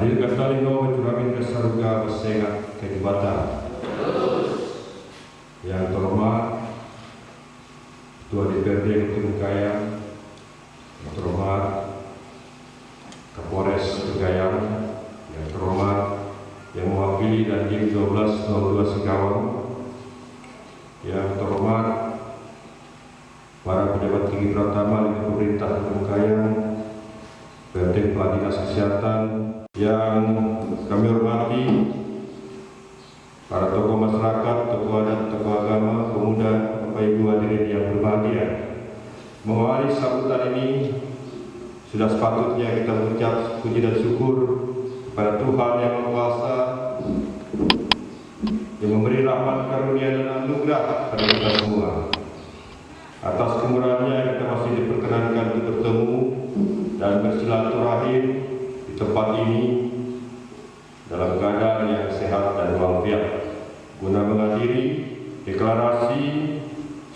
Hadir kata lino mencuramin ke surga bersengat kehebatan. Yang terhormat Ketua DPRD Kota Bengkayang, yang terhormat Kapolres Bengkayang, yang terhormat yang mewakili dan Dim 1202 Singkawang, yang terhormat para pejabat tinggi pertama di pemerintah PT Kepala Dinas Kesehatan yang kami hormati para tokoh masyarakat, tokoh adat, tokoh agama, pemuda, Bapak Ibu hadirin yang berbahagia. Mengawali sambutan ini sudah sepatutnya kita mengucap puji dan syukur kepada Tuhan yang Maha Kuasa yang memberi rahmat karunia dan anugerah kepada kita semua. Atas kemurahannya kita masih diperkenankan untuk bertemu dan bersilaturahim tempat ini dalam keadaan yang sehat dan walafiat guna menghadiri deklarasi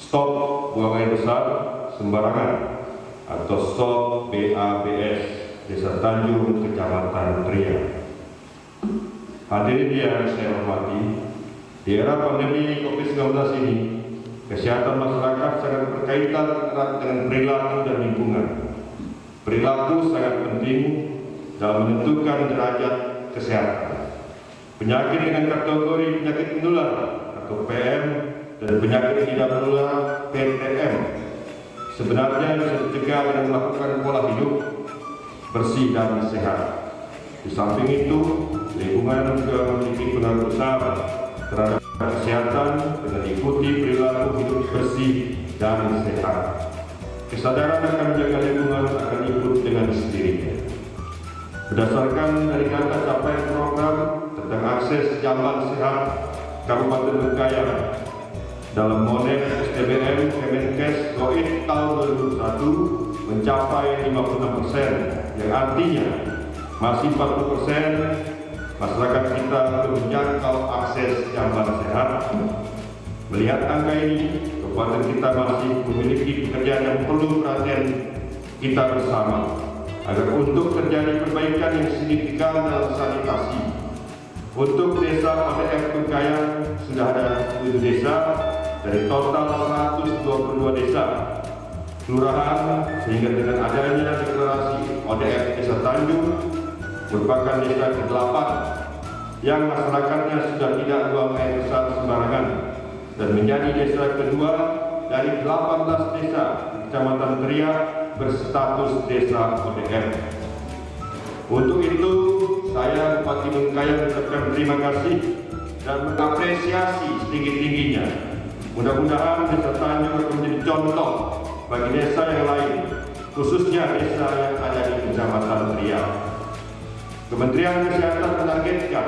stop buang air besar sembarangan atau stop BABS Desa Tanjung Kecamatan Tria. Hadirin yang saya hormati, di era pandemi COVID-19 ini Kesehatan masyarakat sangat berkaitan erat dengan perilaku dan lingkungan. Perilaku sangat penting dalam menentukan derajat kesehatan. Penyakit dengan kategori penyakit menular atau PM dan penyakit tidak menular PTM sebenarnya bisa dicegah dengan melakukan pola hidup bersih dan sehat. Di samping itu, lingkungan juga memiliki pengaruh besar terhadap kesehatan dengan ikuti perilaku hidup bersih dan sehat. Kesadaran akan menjaga lingkungan akan ikut dengan sendirinya. Berdasarkan dari data capaian program tentang akses jalan sehat Kabupaten Bengkayang dalam model SDBM Kemenkes GOID tahun 2001 mencapai 56 persen, yang artinya masih 40 persen masyarakat kita belum menjangkau akses jamban sehat. Melihat angka ini, kabupaten kita masih memiliki pekerjaan yang perlu perhatian kita bersama agar untuk terjadi perbaikan yang signifikan dalam sanitasi. Untuk desa ODF Bengkayang sudah ada 7 desa dari total 122 desa kelurahan sehingga dengan adanya deklarasi ODF Desa Tanjung merupakan desa ke-8 yang masyarakatnya sudah tidak buang air besar sembarangan dan menjadi desa kedua dari 18 desa Kecamatan Teriak berstatus desa ODM. Untuk itu, saya Bupati Bengkayang mengucapkan terima kasih dan mengapresiasi setinggi-tingginya. Mudah-mudahan desa Tanjung akan menjadi contoh bagi desa yang lain, khususnya desa yang ada di Kecamatan Teriak. Kementerian Kesehatan menargetkan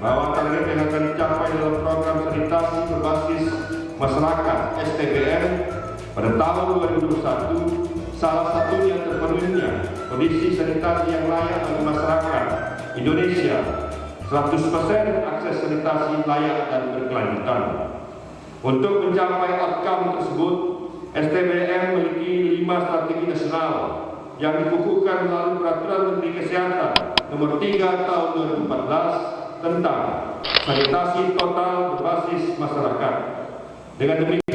bahwa target yang akan dicapai dalam program sanitasi berbasis masyarakat STBM pada tahun 2021 salah satunya terpenuhinya kondisi sanitasi yang layak bagi masyarakat Indonesia 100% akses sanitasi layak dan berkelanjutan. Untuk mencapai outcome tersebut, STBM memiliki lima strategi nasional yang dikukuhkan melalui Peraturan Menteri Kesehatan Nomor 3 Tahun 2014 tentang sanitasi total berbasis masyarakat. Dengan demikian,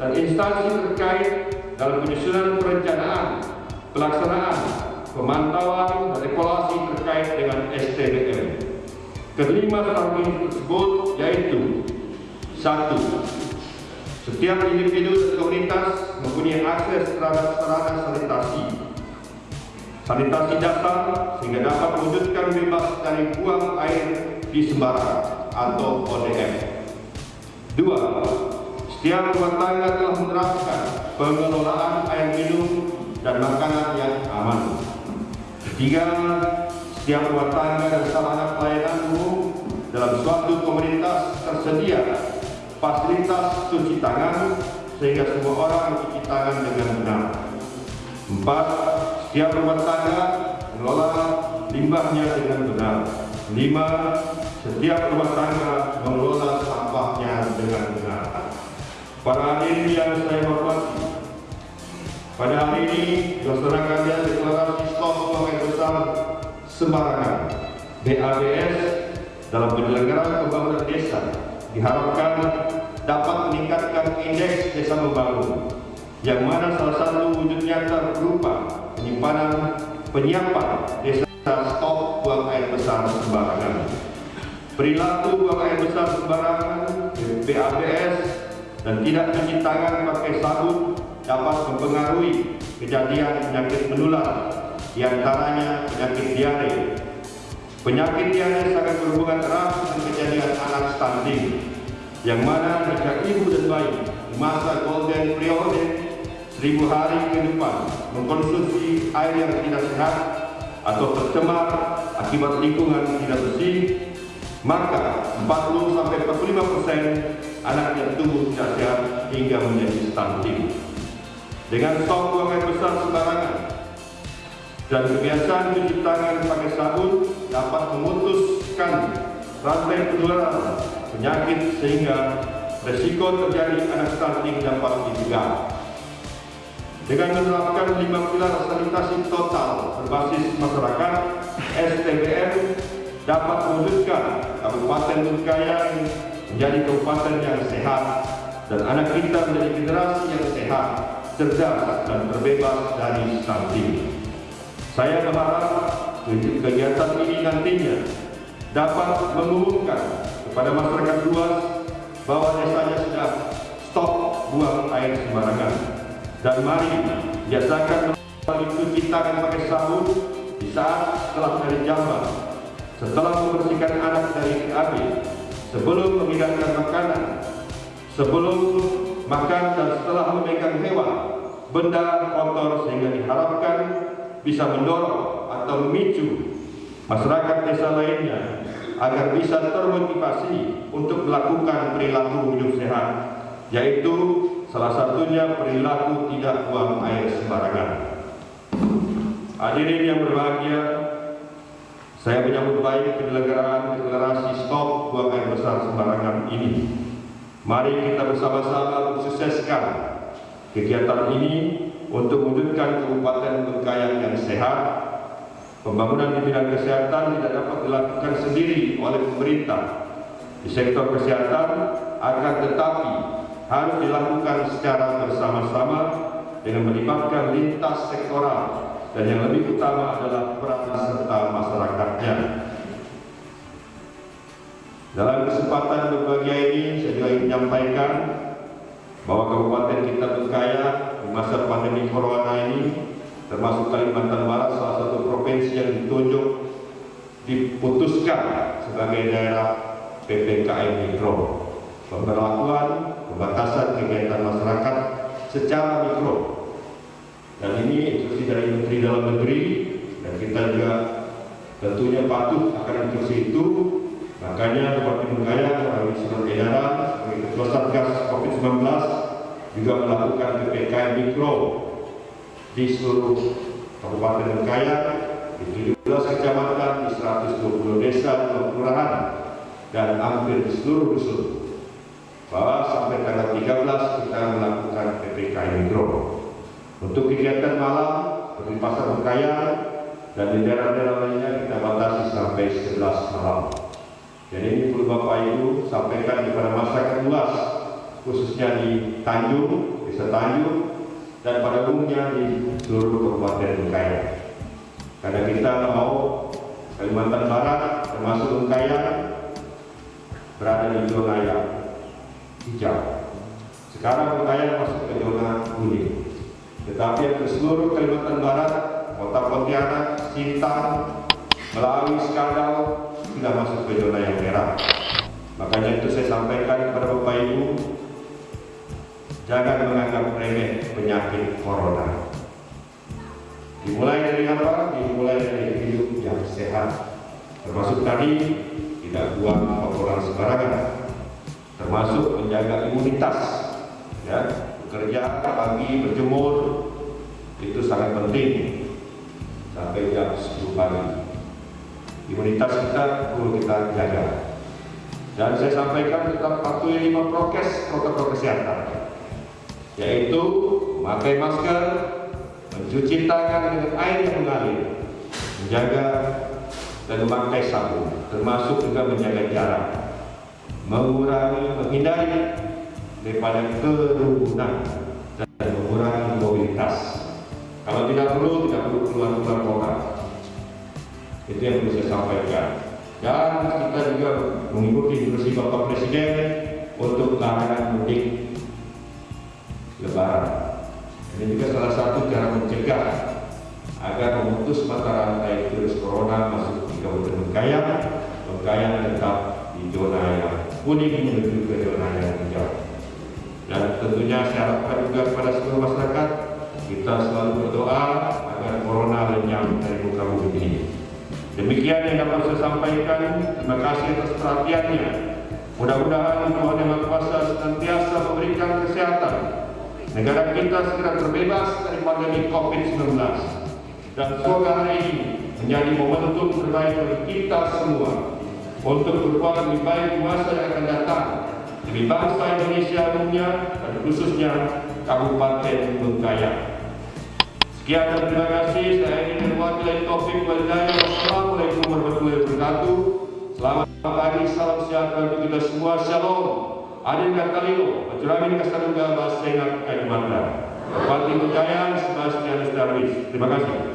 dan instansi terkait dalam penyusunan perencanaan, pelaksanaan, pemantauan, dan evaluasi terkait dengan STBM. Kelima strategi tersebut yaitu satu, setiap individu dan komunitas mempunyai akses terhadap sarana sanitasi. Sanitasi dasar sehingga dapat mewujudkan bebas dari buang air di sembarang atau ODM. Dua, setiap rumah tangga telah menerapkan pengelolaan air minum dan makanan yang aman. Ketiga, setiap rumah tangga dan sarana pelayanan umum dalam suatu komunitas tersedia fasilitas cuci tangan sehingga semua orang mencuci tangan dengan benar. Empat, setiap rumah tangga mengelola limbahnya dengan benar. Lima, setiap rumah tangga Para hadirin yang saya hormati, pada hari ini dilaksanakannya deklarasi stop air besar sembarangan BABS dalam penyelenggaraan pembangunan desa diharapkan dapat meningkatkan indeks desa membangun yang mana salah satu wujud nyata berupa penyimpanan penyiapan desa stop buang air besar sembarangan. Perilaku buang air besar sembarangan BABS dan tidak mencuci tangan pakai sabun dapat mempengaruhi kejadian penyakit menular di antaranya penyakit diare. Penyakit diare sangat berhubungan erat dengan kejadian anak stunting yang mana jika ibu dan bayi di masa golden period seribu hari ke depan mengkonsumsi air yang tidak sehat atau tercemar akibat lingkungan tidak bersih maka 40 sampai 45 persen anak yang tumbuh sehat hingga menjadi stunting. Dengan stop buang air besar sembarangan dan kebiasaan cuci tangan pakai sabun dapat memutuskan rantai penularan penyakit sehingga resiko terjadi anak stunting dapat dicegah. Dengan menerapkan lima pilar sanitasi total berbasis masyarakat, STBM dapat mewujudkan Kabupaten Bengkayang menjadi kabupaten yang sehat dan anak kita menjadi generasi yang sehat, cerdas dan terbebas dari stunting. Saya berharap kegiatan ini nantinya dapat mengumumkan kepada masyarakat luas bahwa desanya sudah stop buang air sembarangan dan mari biasakan mencuci tangan pakai sabun di saat setelah dari jamban setelah membersihkan anak dari KB, sebelum menghidangkan makanan, sebelum makan dan setelah memegang hewan, benda kotor sehingga diharapkan bisa mendorong atau memicu masyarakat desa lainnya agar bisa termotivasi untuk melakukan perilaku hidup sehat, yaitu salah satunya perilaku tidak buang air sembarangan. Hadirin yang berbahagia, saya menyambut baik penyelenggaraan deklarasi stop buang air besar sembarangan ini. Mari kita bersama-sama mensukseskan kegiatan ini untuk mewujudkan Kabupaten Bengkayang yang sehat. Pembangunan di bidang kesehatan tidak dapat dilakukan sendiri oleh pemerintah. Di sektor kesehatan akan tetapi harus dilakukan secara bersama-sama dengan melibatkan lintas sektoral dan yang lebih utama adalah peran serta masyarakatnya. Dalam kesempatan berbahagia ini, saya juga ingin menyampaikan bahwa Kabupaten kita berkaya di masa pandemi Corona ini, termasuk Kalimantan Barat, salah satu provinsi yang ditunjuk diputuskan sebagai daerah PPKM Mikro. Pemberlakuan pembatasan kegiatan masyarakat secara mikro dan ini instruksi dari Menteri Dalam Negeri dan kita juga tentunya patuh akan instruksi itu. Makanya Bupati Bengkayang melalui surat edaran sebagai Ketua Satgas COVID-19 juga melakukan PPKM mikro di seluruh Kabupaten Bengkayang di 17 kecamatan, di 120 desa, 20 kelurahan dan hampir di seluruh dusun. Bahwa sampai tanggal 13 kita melakukan PPKM mikro. Untuk kegiatan malam seperti pasar Bengkayang dan di daerah-daerah lainnya kita batasi sampai 11 malam. Jadi ini perlu Bapak Ibu sampaikan kepada masyarakat luas khususnya di Tanjung, Desa Tanjung dan pada umumnya di seluruh Kabupaten Bengkayang. Karena kita mau Kalimantan Barat termasuk Bengkayang berada di zona yang hijau. Sekarang Bengkayang masuk ke zona kuning. Tetapi ke seluruh Kalimantan Barat, Kota Pontianak, Sintang, melalui skandal sudah masuk ke zona yang merah. Makanya itu saya sampaikan kepada Bapak Ibu, jangan menganggap remeh penyakit corona. Dimulai dari apa? Dimulai dari hidup yang sehat. Termasuk tadi tidak buang kotoran sembarangan. Termasuk menjaga imunitas. Ya, bekerja pagi berjemur itu sangat penting. Sampai jam 10 pagi. Imunitas kita perlu kita jaga. Dan saya sampaikan tetap patuhi lima prokes protokol kesehatan. Yaitu memakai masker, mencuci tangan dengan air yang mengalir, menjaga dan memakai sabun, termasuk juga menjaga jarak, mengurangi, menghindari daripada kerumunan dan mengurangi mobilitas. Kalau tidak perlu, tidak perlu keluar keluar kota. Itu yang perlu saya sampaikan. Dan kita juga mengikuti instruksi Bapak Presiden untuk larangan mudik Lebaran. Ini juga salah satu cara mencegah agar memutus mata rantai virus corona masuk di Kabupaten Bengkayang. Bengkayang tetap di zona yang kuning menuju ke zona yang hijau. Dan tentunya saya harapkan juga kepada seluruh masyarakat kita selalu berdoa agar corona lenyap dari muka bumi ini. Demikian yang dapat saya sampaikan. Terima kasih atas perhatiannya. Mudah-mudahan Tuhan Yang Maha Kuasa senantiasa memberikan kesehatan. Negara kita segera terbebas dari pandemi COVID-19. Dan semoga hari ini menjadi momentum terbaik bagi kita semua untuk berbuat lebih baik masa yang akan datang demi bangsa Indonesia umumnya dan khususnya Kabupaten Bengkayang. Sekian dan terima kasih. Saya ingin mewakili Taufik Walidaya. Wassalamualaikum warahmatullahi wabarakatuh. Selamat pagi, salam sejahtera untuk kita semua. Shalom. Adin Katalilo, Pajuramin Kasaduga, Basengat Kalimantan. Bupati Bengkayang, Sebastian Darwis. Terima kasih.